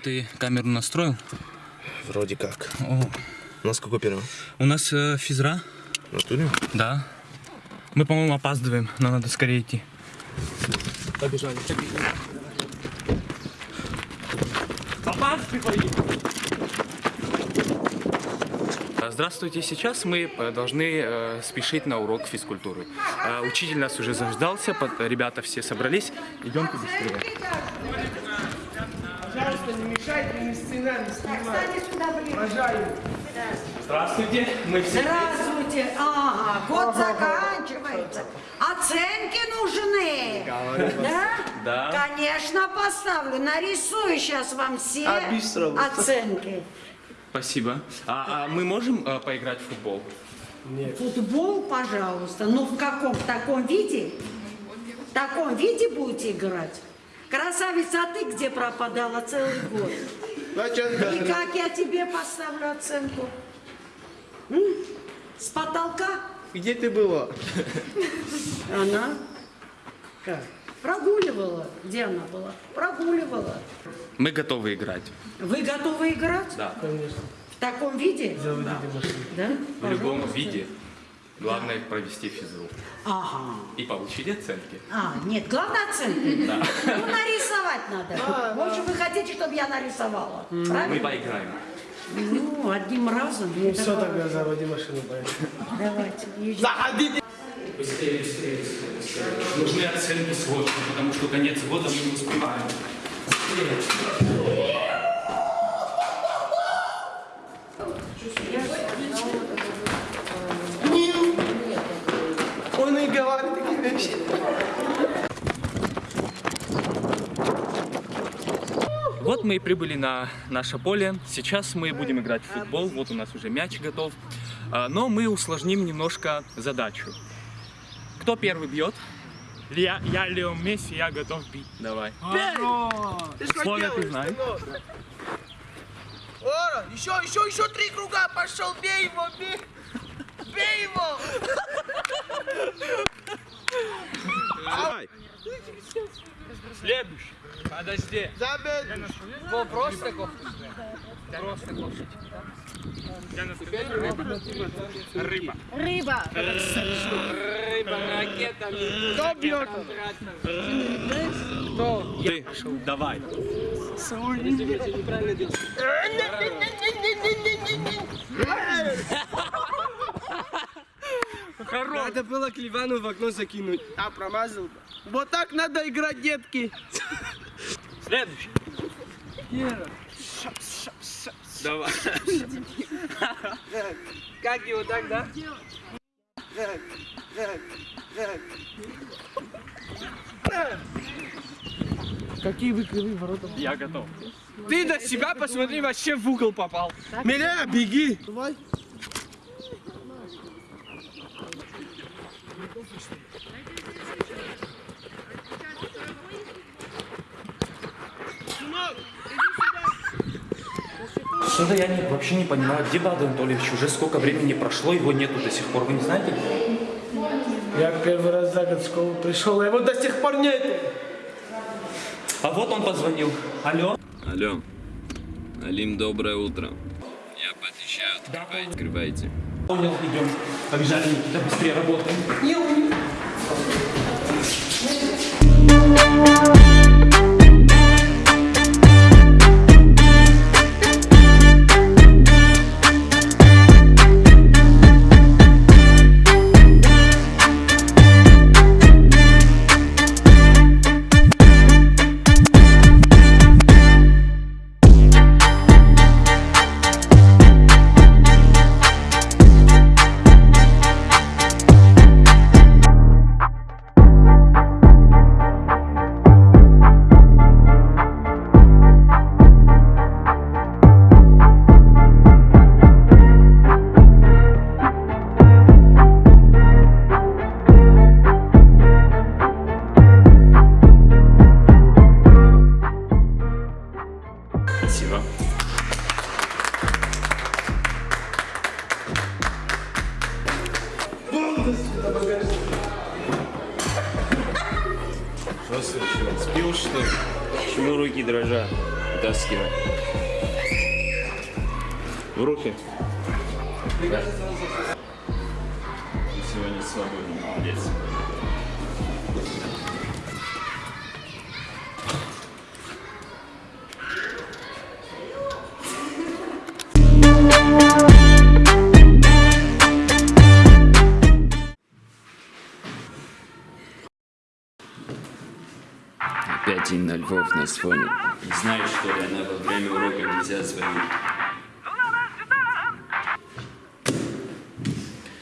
Ты камеру настроил? Вроде как. О, У нас какой первый? у нас э, физра, В натуре? да. Мы, по-моему, опаздываем, но надо скорее идти. Побежали. А, Здравствуйте, сейчас мы э, должны э, спешить на урок физкультуры. Учитель нас уже заждался, под- ребята все собрались. Идемте быстрее. Пожалуйста, не мешайте, не сцена, не снимайте. Обожаю. Здравствуйте, мы все... Здравствуйте. Ага, год заканчивается. Оценки нужны. Да? Да. Конечно, поставлю. Нарисую сейчас вам все А быстро. оценки. Спасибо. А, а мы можем э, поиграть в футбол? Футбол, пожалуйста. Ну, в каком? В таком виде? В таком виде будете играть? Красавица, а ты где пропадала целый год? И как я тебе поставлю оценку? М? С потолка? Где ты была? Она как? Прогуливала. Где она была? Прогуливала. Мы готовы играть. Вы готовы играть? Да. В таком виде? Да. В любом виде. Главное провести физру. Ага. И получить оценки. А, нет, главное оценки. Ну, нарисовать надо. В общем, вы хотите, чтобы я нарисовала? Мы Правильно? поиграем. Ну, одним разом. Ну все, тогда заводи машину, поехали. Давайте. Заходите! Быстрее, быстрее, быстрее, быстрее. Нужны оценки срочно, потому что конец года мы не успеваем. Он и говорит такие вещи. Вот мы и прибыли на наше поле. Сейчас мы будем играть в футбол. Вот у нас уже мяч готов. А, Но мы усложним немножко задачу. Кто первый бьет? Я, я Лео Месси, я готов бить. Давай. Условия ты знаешь. сынок? Ора, еще, еще, еще три круга пошел, бей его, бей! Бей его! Следующий. Подожди. Забей! Во, просто кофту. Просто кофту. Я на Рыба. Рыба. Рыба, ракета. Кто бьет? Ты. Давай. Надо было Кливану в окно закинуть. А, промазал. Вот так надо играть, детки. Следующий. Давай. Как его так, да? Какие вы кривые ворота? Я готов. Ты на себя посмотри, вообще в угол попал. Меня, беги. Давай. Что-то я не- вообще не понимаю, где Влад Анатольевич? Уже сколько времени прошло, его нету до сих пор. Вы не знаете? Я первый раз за год в школу пришел, а его до сих пор нету. А вот он позвонил. Алло? Алло. Алим, доброе утро. Я поотвечаю, открывайте. Открывайте. Понял, идем. Побежали, Никита, быстрее работаем. Спасибо. Львов на фоне. Не знаешь, что ли, она во время урока нельзя звонить.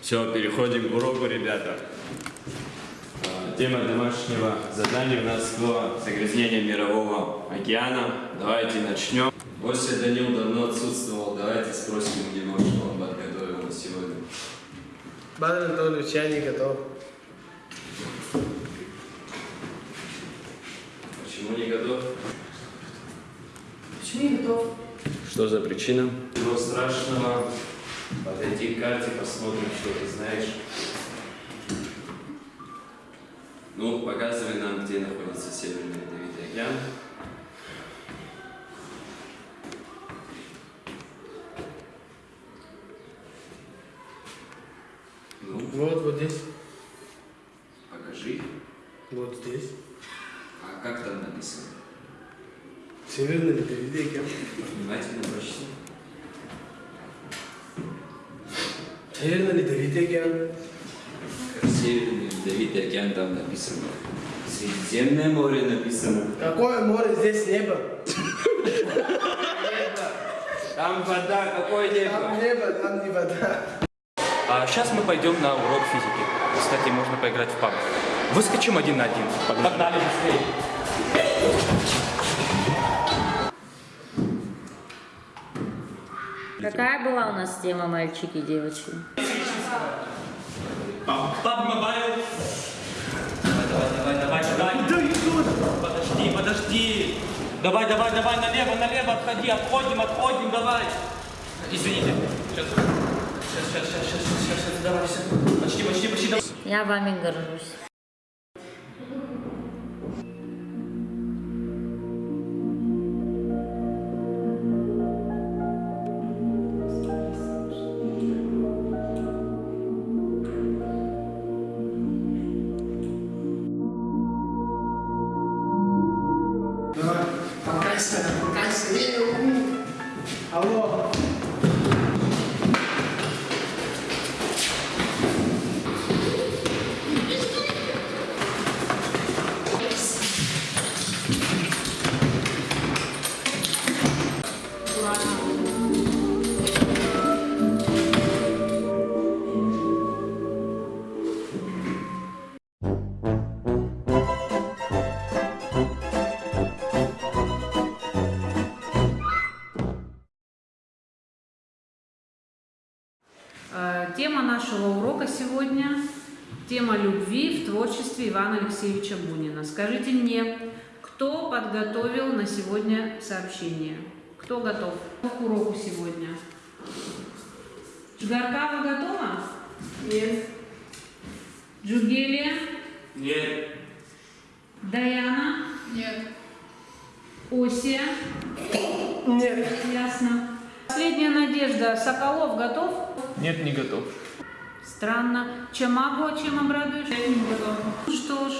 Все, переходим к уроку, ребята. А, Тема домашнего задания у нас было загрязнение мирового океана. Давайте начнем. Гося Данил давно отсутствовал. Давайте спросим у него, что он подготовил на сегодня. Бадан Анатольевич, я не готов. Почему не готов? Почему не готов? Что за причина? Ничего страшного. Подойди к карте, посмотрим, что ты знаешь. Ну, показывай нам, где находится Северный Ледовитый океан. Ну, Вот, вот здесь. покажи. Вот здесь. А как там написано? Северный Ледовитый океан. Внимательно прочти. Северный Ледовитый океан. Северный Ледовитый океан там написано. Средиземное море написано. Какое море здесь небо? Там вода, какое небо? Там небо, там не вода. А сейчас мы пойдем на урок физики. Кстати, можно поиграть в PUBG. Выскочим один на один. Погнали быстрее. Какая была у нас тема мальчики и девочки? PUBG Mobile. Давай, давай, давай, давай, давай. Подожди, подожди. Давай, давай, давай, налево, налево, отходи, отходим, отходим, давай. Извините. Сейчас, сейчас, сейчас, сейчас, сейчас, сейчас, давай, все. Почти, почти, почти, давай. Я вами горжусь. Нашего урока сегодня – тема любви в творчестве Ивана Алексеевича Бунина. Скажите мне, кто подготовил на сегодня сообщение? Кто готов к уроку сегодня? Жгаркава готова? Нет. Джугелия? Нет. Даяна? Нет. Осия? Нет. Ясно. Последняя надежда. Соколов готов? Нет, не готов. Странно. Чамаго, чем обрадуешь? Я не готова. Ну что ж,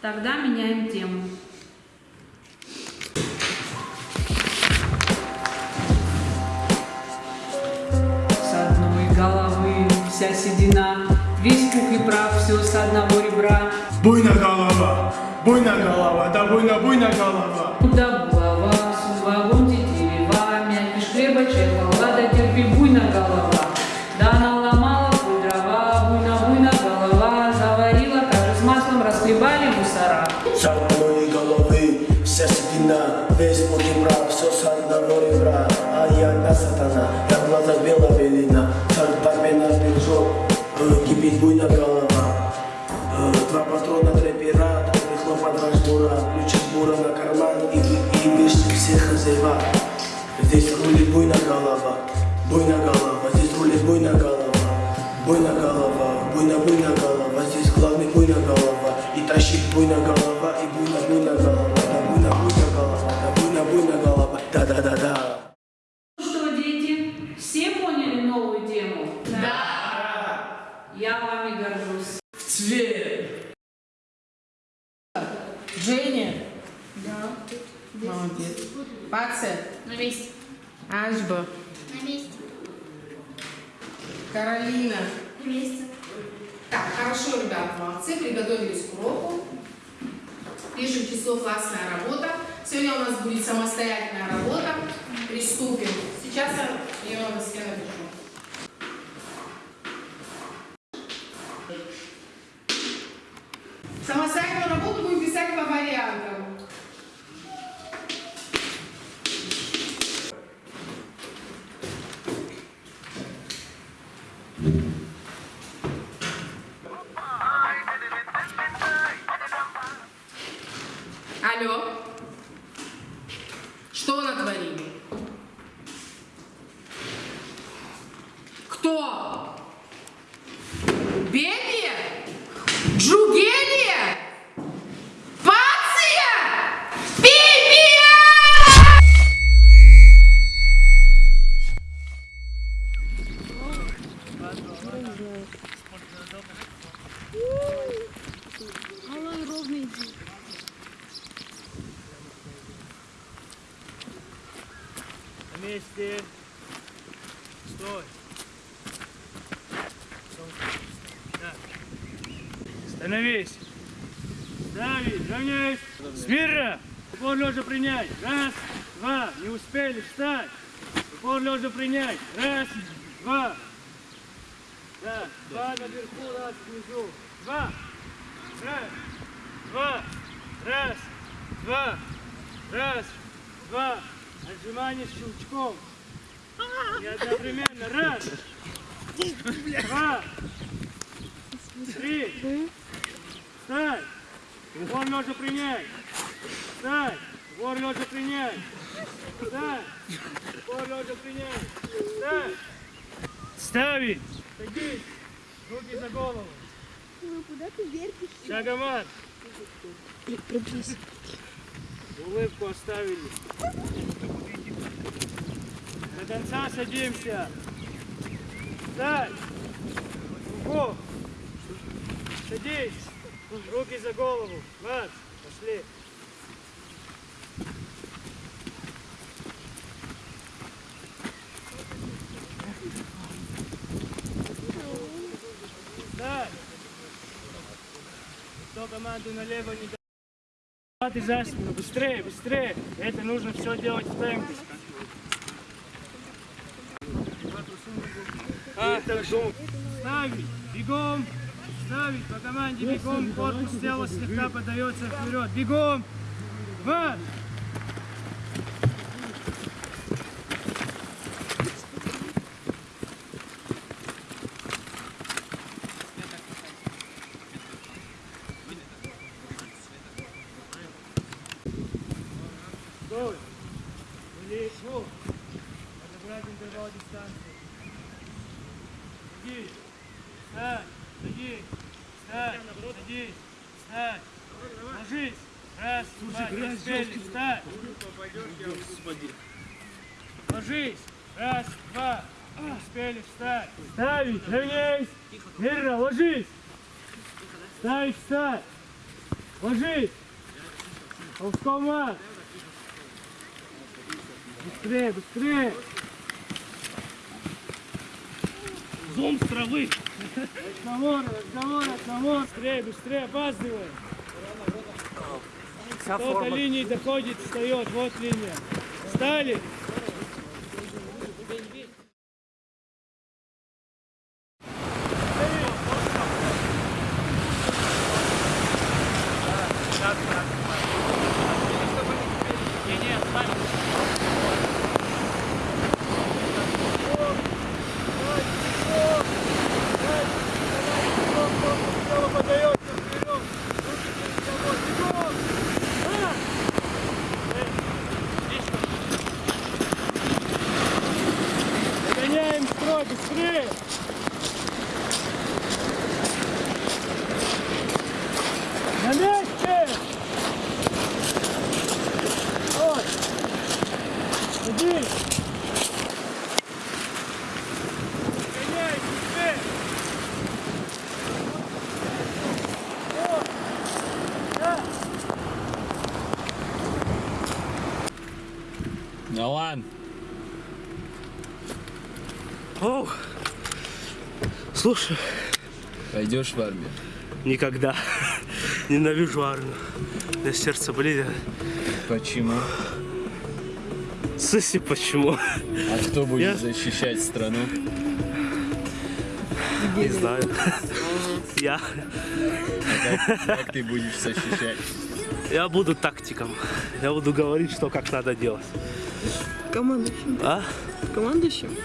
тогда меняем тему. С одной головы вся седина, весь пух и прав, все с одного ребра. Буйна голова, буйна голова, да буйна, буйна голова. Альба. На месте. Каролина. На месте. Так, хорошо, ребят, молодцы, приготовились к уроку. Пишем число классная работа. Сегодня у нас будет самостоятельная работа. Приступим. Сейчас я ее на доске напишу. Самостоятельную работу будем писать по вариантам. На месте. Стой. Так. Становись. Ставить. Равняйсь. Смирно. Упор лежа принять. Раз, два. Не успели. Встать. Упор лежа принять. Раз, два. Да. Два наверху, раз внизу. Два. Раз, два. Раз, два. Раз, два. Отжимание щелчком. И одновременно. Раз. Два. Три. Встать. Вор лежа принять. Встать. Вор лежа принять. Встать. Вор лежа принять. Встать. Ставить. Садись. Руки за голову. Куда ты вертишь? Шагомат. Улыбку оставили. До конца садимся. Встать. Руку. Садись. Руки за голову. Марш. Пошли. Встать. Кто команду налево не ты за спину, быстрее, быстрее. Это нужно все делать в темпе. А, ставить, бегом, ставить по команде бегом, корпус тела слегка подается вперед. Бегом, марш! Стой! Лечу! Подобрать интервал дистанции. Садись! Встань! Садись! Встань! Садись! Встань! Ложись! Раз, два, не успели! Встань! Ложись! Раз, два! Не успели встать! Ставить! Равняйсь! Верно, ложись! Ставить, встать! Ложись! Ползком Быстрее, быстрее! Зум с травы! Разговор, разговор, разговор! Быстрее, быстрее, опаздывай! Кто-то линии доходит, встает, вот линия. Встали! Гоняем строй, быстрее! На месте! Стой! Садись! Гоняй, быстрее! Стой! Да! Да ладно. Оу. Слушай, Пойдешь в армию? никогда. Ненавижу армию. У меня сердце болит. Почему? Сыси почему? А кто будет Я- защищать страну? Не знаю. Я. Как, как ты будешь защищать? Я буду тактиком. Я буду говорить, что как надо делать. Командующим. А? Командующим.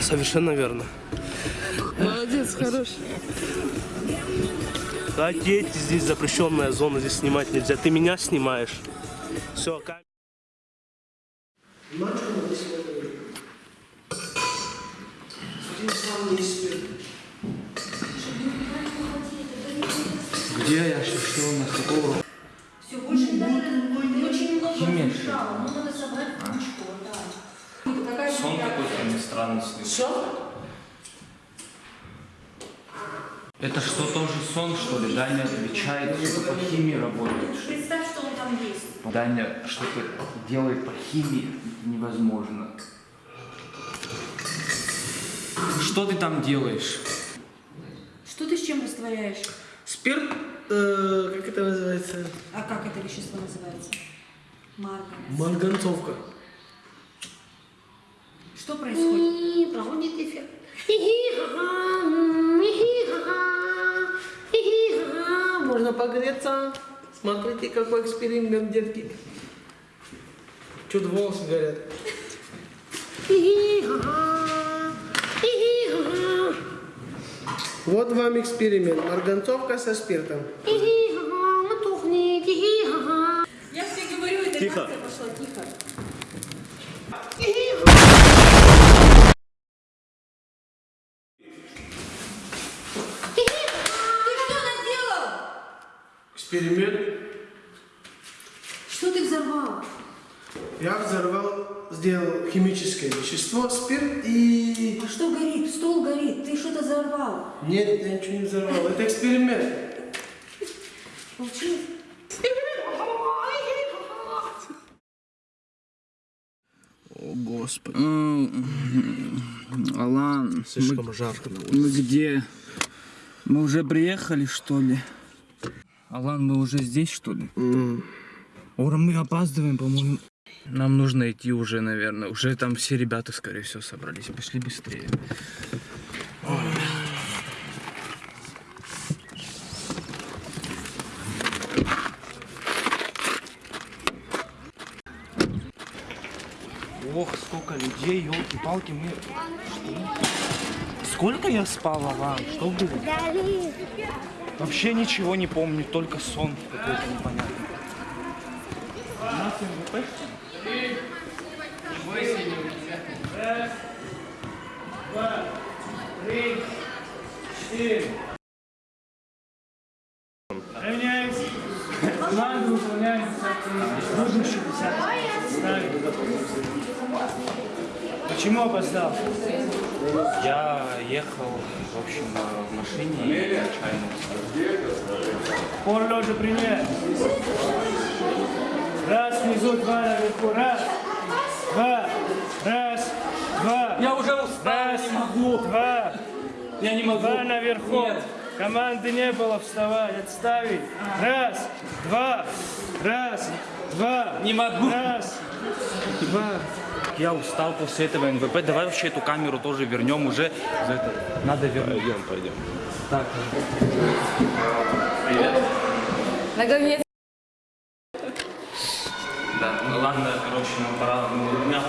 Совершенно верно. Молодец, хороший. Да, дети, здесь запрещенная зона, здесь снимать нельзя. Ты меня снимаешь. Все, камера. Где я? Что, что у нас? Урок? Все, больше не надо. Очень много прочитала. Ну, надо собрать книжку, да. Сон какой-то странный снится. Это что, тоже сон, что ли? Даня отвечает, что-то по химии работает. Представь, что он там есть. Даня что-то делает по химии. Это невозможно. Что ты там делаешь? Что ты с чем растворяешь? Спирт, э, как это называется? А как это вещество называется? Марганец. Марганцовка. Что происходит? Погреться. Смотрите, какой эксперимент, детки. Чуть волосы горят. Вот вам эксперимент. Марганцовка со спиртом. Я тебе говорю, это Тихо. реакция пошла, тихо. Ты что наделал? Эксперимент. Что ты взорвал? Я взорвал, сделал химическое вещество, спирт и... А что горит? Стол горит. Ты что-то взорвал. Нет, я ничего не взорвал. Это эксперимент. Молчи. О, Господи. Алан, Слишком жарко. мы где? Мы уже приехали, что ли? Алан, мы уже здесь, что ли? Ура, мы опаздываем, по-моему. Нам нужно идти уже, наверное. Уже там все ребята, скорее всего, собрались. Пошли быстрее. Ох, сколько людей, елки-палки, мы... Сколько я спал, Алан? Что было? Вообще ничего не помню, только сон какой-то непонятный. У нас МВП? 7. Равняемся. Команда выполняется. Почему опоздал? Я ехал, в общем, в машине и случайно. Пор лежа пример. Раз, внизу, два, наверху. Раз, два, раз, два. Я уже устал, раз, не могу. Два, я не могу. два наверху. Нет. Команды не было вставать, отставить. Раз, два, раз, два. Не могу. Раз, два. Я устал после этого НВП. Давай вообще эту камеру тоже вернем уже. За это Надо вернуть. Пойдем, пойдем. Так. Наконец. Да, ну ладно, короче, нам пора. Ну, меня